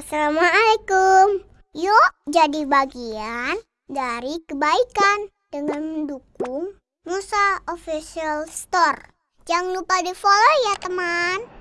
Assalamualaikum. Yuk jadi bagian dari kebaikan dengan mendukung Musa Official Store. Jangan lupa di follow ya teman.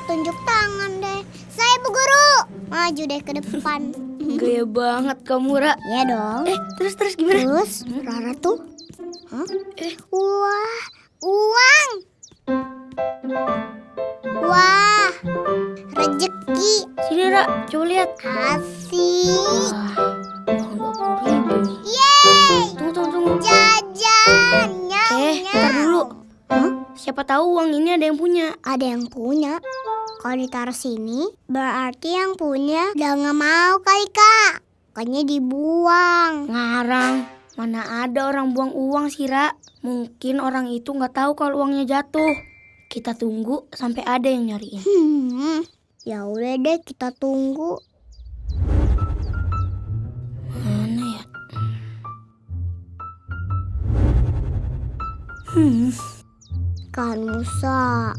Tunjuk tangan deh. Saya Bu Guru. Maju deh ke depan. Gaya banget kamu, Ra. ya dong. Eh, terus terus gimana? Terus Rara tuh Hah? Eh. Wah, uang. Wah, rejeki Sini, Ra. Coba lihat. asik. Wah. Yeay, Tunggu, tunggu, tunggu. jajan. Nyam, Eh, nyam. dulu. Hah? Siapa tahu uang ini ada yang punya. Ada yang punya. Kalau ditaruh sini, berarti yang punya udah nggak mau kali kak. Kayaknya dibuang. Ngarang. Mana ada orang buang uang sih, Ra. Mungkin orang itu nggak tahu kalau uangnya jatuh. Kita tunggu sampai ada yang nyariin. Hmm, ya udah deh kita tunggu. Mana ya? Hmm. Kan Musa,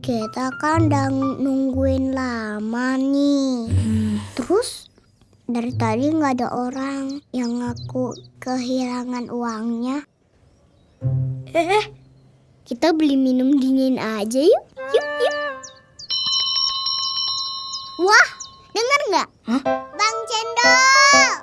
kita kan udah nungguin lama nih. hmm. Terus dari tadi nggak ada orang yang ngaku kehilangan uangnya. Eh, eh, Kita beli minum dingin aja yuk. Yuk, yuk. Wah, dengar nggak? Bang Cendol,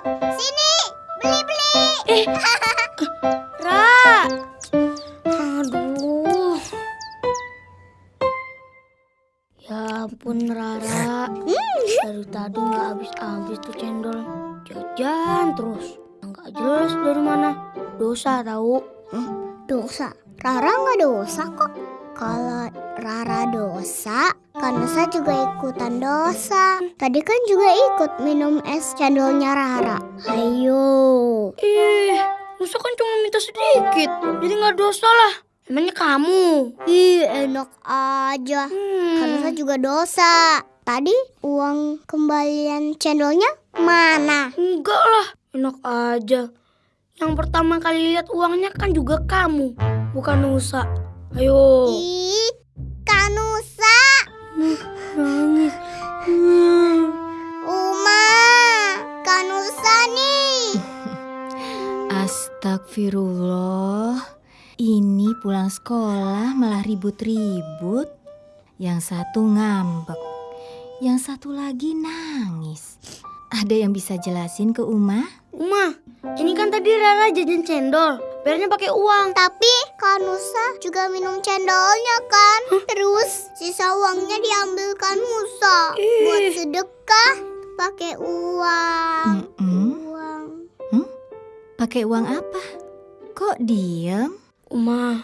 Dosa tahu. Dosa. Rara nggak dosa kok. Kalau Rara dosa, Kanusa juga ikutan dosa. Tadi kan juga ikut minum es cendolnya Rara. Ayo. Ih, Musa kan cuma minta sedikit. Jadi nggak dosa lah. Emangnya kamu? Ih, enak aja. Hmm. Kanusa juga dosa. Tadi uang kembalian cendolnya mana? Enggak lah. Enak aja. Yang pertama kali lihat uangnya kan juga kamu. Bukan Nusa. Ayo. Ih, Kanusa. Nangis. Hmm. Uma, Kanusa nih. Astagfirullah. Ini pulang sekolah malah ribut-ribut. Yang satu ngambek. Yang satu lagi nangis. Ada yang bisa jelasin ke Uma? Uma, ini kan tadi Rara jajan cendol. Bayarnya pakai uang. Tapi Kanusa juga minum cendolnya kan? Terus sisa uangnya diambil Kanusa buat sedekah pakai uang. Mm-mm. Uang. Pakai uang apa? Kok diem? Uma,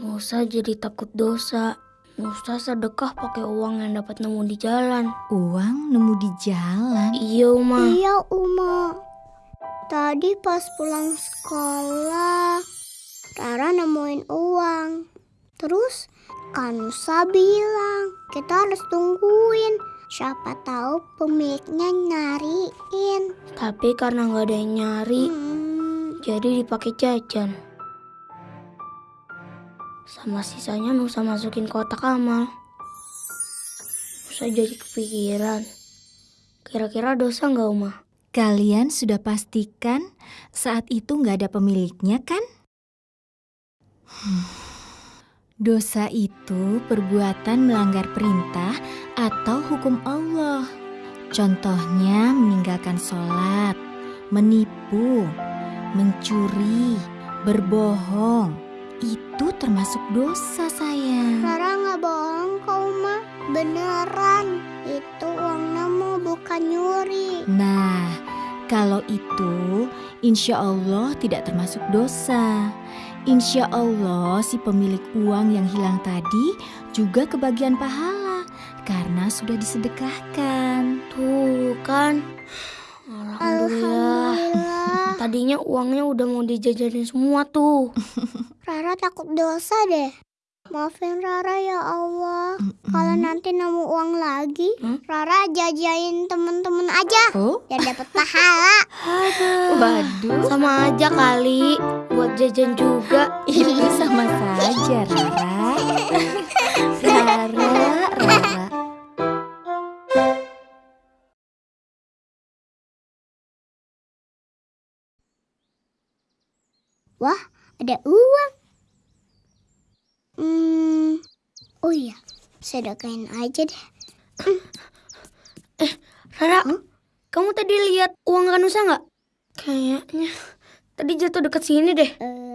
Musa jadi takut dosa. Musa sedekah pakai uang yang dapat nemu di jalan. Uang nemu di jalan. Iya, Uma. Iya Uma. Tadi pas pulang sekolah, Rara nemuin uang. Terus Kanusa bilang kita harus tungguin. Siapa tahu pemiliknya nyariin. Tapi karena nggak ada yang nyari, Hmm, jadi dipakai jajan. Sama sisanya Nusa masukin kotak amal. Nusa jadi kepikiran. Kira-kira dosa nggak, Uma? Kalian sudah pastikan saat itu nggak ada pemiliknya kan? Dosa itu perbuatan melanggar perintah atau hukum Allah. Contohnya meninggalkan sholat, menipu, mencuri, berbohong. Itu termasuk dosa sayang. Rara nggak bohong kok Uma. Beneran. Itu bukan nyuri. Nah, kalau itu insya Allah tidak termasuk dosa. Insya Allah si pemilik uang yang hilang tadi juga kebagian pahala karena sudah disedekahkan. Tuh kan. Alhamdulillah. Alhamdulillah. Tadinya uangnya udah mau dijajanin semua tuh. Rara takut dosa deh. Maafin Rara ya Allah. Kalau Mm-mm. nanti nemu uang lagi, Hmm? Rara jajain temen-temen aja. Oh, Biar dapat pahala. waduh. Sama aja kali buat jajan juga. Itu sama saja, Rara. Rara, Rara. Wah, ada uang. Hmm, oh iya, sedekahin aja deh. Rara, kamu tadi lihat uang Kanusa nggak? Kayaknya tadi jatuh deket sini deh. Eh,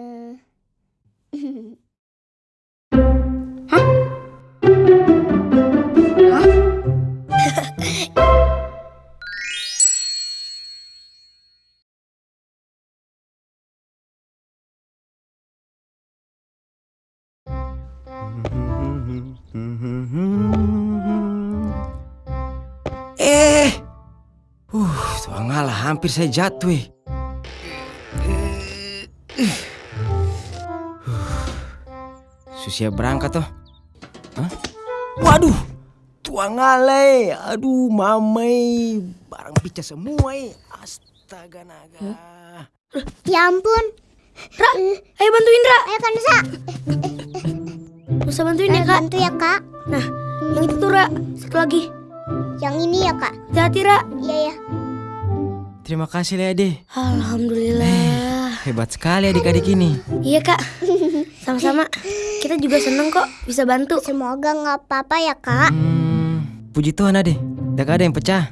hampir saya jatuh. eh. Eh. Susia berangkat toh. Hah? Waduh, tuang ngalah. Aduh, mamai, barang pica semua. Eh. Astaga naga. ya ampun. Ra, ayo bantuin Ra. Ayo kan Nusa. Nusa bantuin Ayo ya kak. bantu ya kak. Nah, yang itu tuh Ra. Satu lagi. Yang ini ya kak. Hati-hati Ra. Iya ya. Terima kasih Lede. Alhamdulillah. Hebat sekali adik-adik ini. Iya kak. Sama-sama. Kita juga seneng kok bisa bantu. Semoga nggak apa-apa ya kak. Hmm, puji Tuhan ade, tidak ada yang pecah.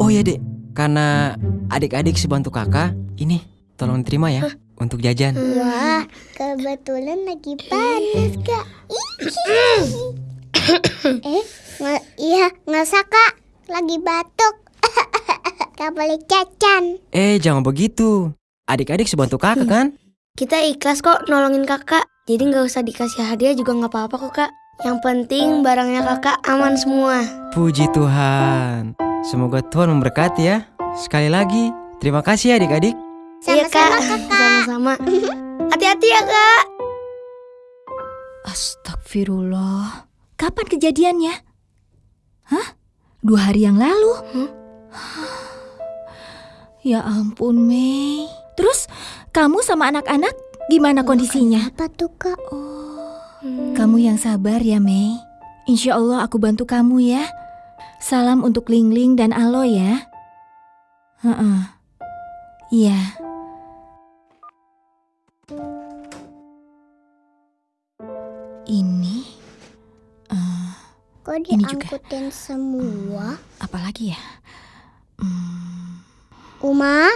Oh ya dek, karena adik-adik sebantu kakak, ini tolong terima ya untuk jajan. Wah, kebetulan lagi panas kak. eh, nggak, iya nggak usah kak. Lagi batuk. Gak boleh cacan. Eh jangan begitu, adik-adik sebantu kakak kan? Kita ikhlas kok nolongin kakak. Jadi nggak usah dikasih hadiah juga nggak apa-apa kok kak. Yang penting barangnya kakak aman semua. Puji Tuhan, semoga Tuhan memberkati ya. Sekali lagi, terima kasih ya adik-adik. iya Sama-sama kak. Sama-sama. Hati-hati ya kak. Astagfirullah. Kapan kejadiannya? Hah? Dua hari yang lalu? Hmm? Ya ampun, Mei. Terus kamu sama anak-anak gimana kondisinya? Apa tuh kak? Hmm. Kamu yang sabar ya, Mei. Insya Allah aku bantu kamu ya. Salam untuk Ling Ling dan Alo ya. Heeh. Iya. Ini eh, Kok Ini juga. diangkutin semua? apalagi ya? Hmm, Uma,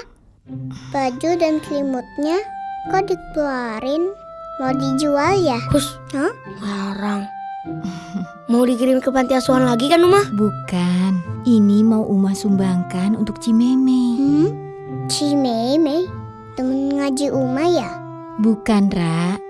baju dan selimutnya kok dikeluarin? Mau dijual ya? Hus. Hah? Larang. Mau dikirim ke panti asuhan lagi kan Uma? bukan. Ini mau Uma sumbangkan untuk Cimeme. Hmm? Cimeme? Temen ngaji Uma ya? Bukan, Ra.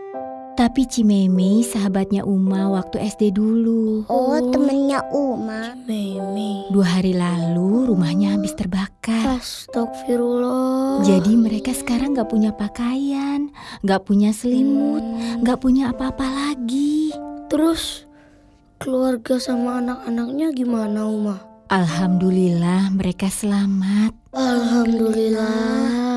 Tapi Cimeme sahabatnya Uma waktu SD dulu. Oh, temennya Uma. Meme. Dua hari lalu rumahnya habis terbakar. Astagfirullah. Jadi mereka sekarang gak punya pakaian, gak punya selimut, Hmm. gak punya apa-apa lagi. Terus keluarga sama anak-anaknya gimana Uma? Alhamdulillah mereka selamat. Alhamdulillah.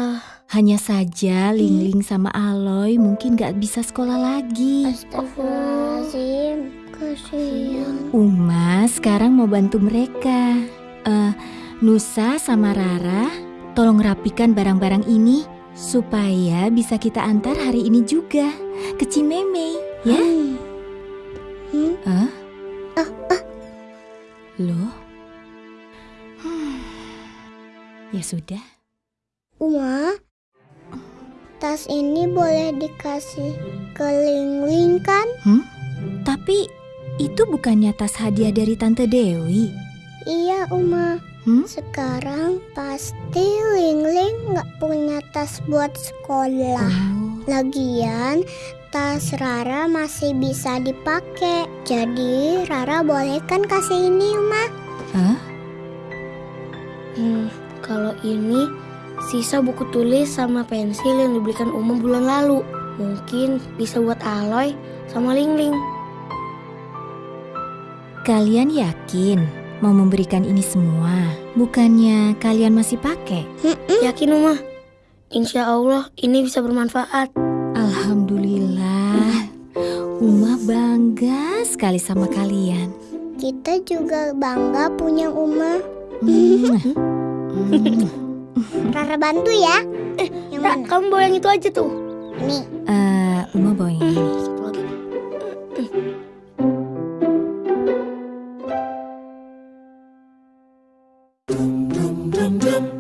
Hanya saja Lingling sama Aloy mungkin gak bisa sekolah lagi. Astagfirullahaladzim. Kasihan. Uma sekarang mau bantu mereka. Eh, Nusa sama Rara, tolong rapikan barang-barang ini supaya bisa kita antar hari ini juga ke Cimeme, ya? Hmm. Hmm? Hah? Loh? Hmm. Ya sudah. Uma, tas ini boleh dikasih ke Ling-Ling kan? Tapi itu bukannya tas hadiah dari Tante Dewi. Iya, Uma. Hmm? Sekarang pasti Ling-Ling nggak punya tas buat sekolah. Oh, Lagian, tas Rara masih bisa dipakai. Jadi Rara boleh kan kasih ini, Uma? Hah? Hmm, kalau ini sisa buku tulis sama pensil yang dibelikan Uma bulan lalu. Mungkin bisa buat Aloy sama Lingling. Kalian yakin mau memberikan ini semua? Bukannya kalian masih pakai? Yakin Uma? Insya Allah ini bisa bermanfaat. Alhamdulillah. Uma bangga sekali sama kalian. Kita juga bangga punya Uma. Hmm. Hmm. Rara bantu ya. yang Ra, mana? kamu bawa yang itu aja tuh. Nih. Eh, Uma bawa yang ini. Satu lagi. dum dum